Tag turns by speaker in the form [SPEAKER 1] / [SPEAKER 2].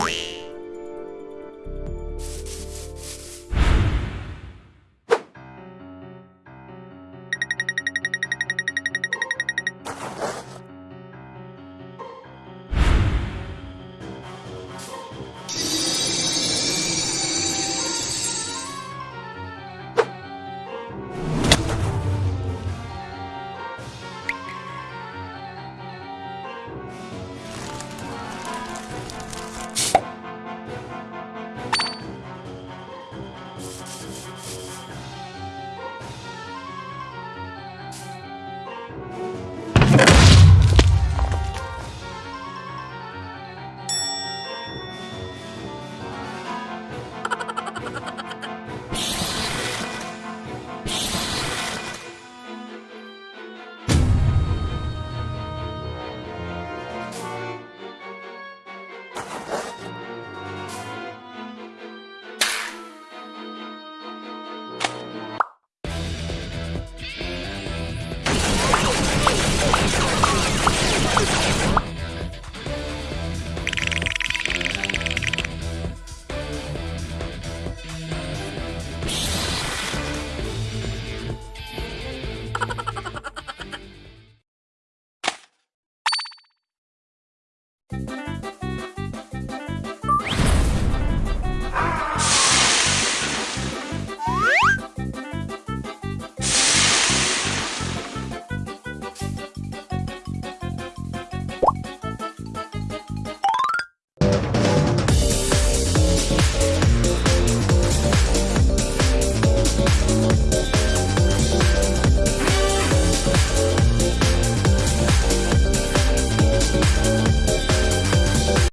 [SPEAKER 1] Bye. thank you